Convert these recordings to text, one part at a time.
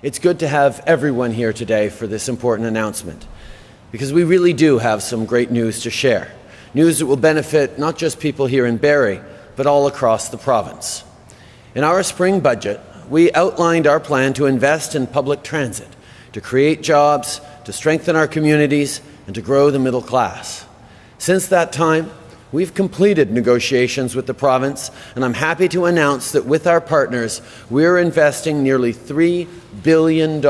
It's good to have everyone here today for this important announcement because we really do have some great news to share. News that will benefit not just people here in Barrie, but all across the province. In our spring budget, we outlined our plan to invest in public transit, to create jobs, to strengthen our communities, and to grow the middle class. Since that time, we've completed negotiations with the province, and I'm happy to announce that with our partners, we're investing nearly $3 billion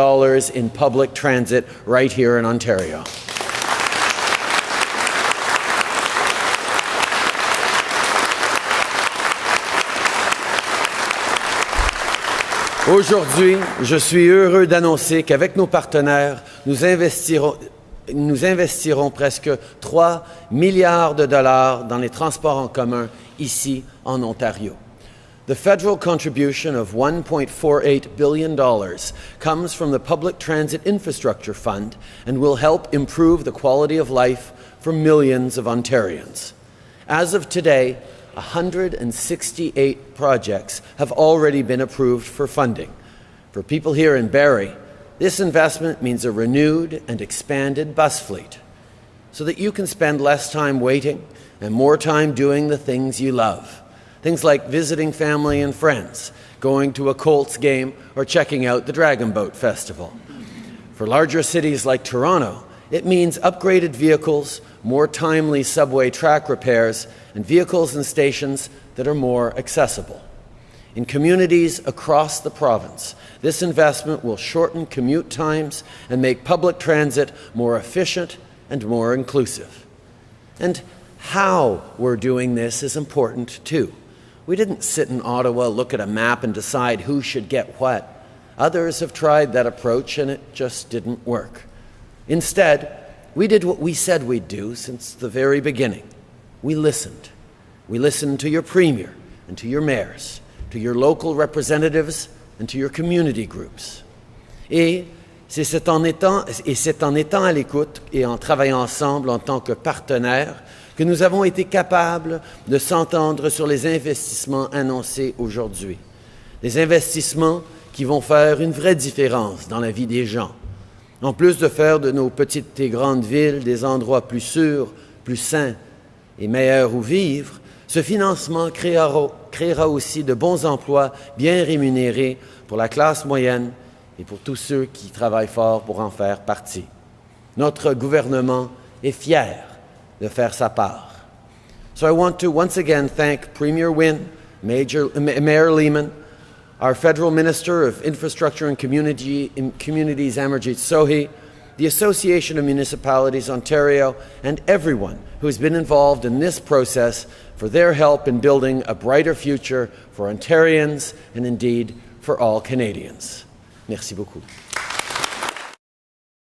in public transit right here in Ontario. Aujourd'hui, je suis heureux d'annoncer qu'avec nos partenaires, nous investirons, nous investirons presque 3 milliards de dollars dans les transports en commun ici en Ontario. The federal contribution of $1.48 billion comes from the Public Transit Infrastructure Fund and will help improve the quality of life for millions of Ontarians. As of today, 168 projects have already been approved for funding. For people here in Barrie, this investment means a renewed and expanded bus fleet so that you can spend less time waiting and more time doing the things you love. Things like visiting family and friends, going to a Colts game, or checking out the Dragon Boat Festival. For larger cities like Toronto, it means upgraded vehicles, more timely subway track repairs, and vehicles and stations that are more accessible. In communities across the province, this investment will shorten commute times and make public transit more efficient and more inclusive. And how we're doing this is important too. We didn't sit in Ottawa, look at a map, and decide who should get what. Others have tried that approach and it just didn't work. Instead, we did what we said we'd do since the very beginning. We listened. We listened to your premier and to your mayors, to your local representatives and to your community groups. Et c'est en étant, et c'est en étant à l'écoute et en travaillant ensemble en tant que partenaires que nous avons été capables de s'entendre sur les investissements annoncés aujourd'hui. Des investissements qui vont faire une vraie différence dans la vie des gens, en plus de faire de nos petites et grandes villes des endroits plus sûrs, plus sains et meilleurs où vivre, ce financement créera, aussi de bons emplois bien rémunérés pour la classe moyenne et pour tous ceux qui travaillent fort pour en faire partie. Notre gouvernement est fier de faire sa part. So I want to once again thank Premier Wynne, Major, Mayor Lehman, our Federal Minister of Infrastructure and Community, Communities, Amarjeet Sohi, the Association of Municipalities Ontario, and everyone who has been involved in this process for their help in building a brighter future for Ontarians and indeed for all Canadians. Merci beaucoup.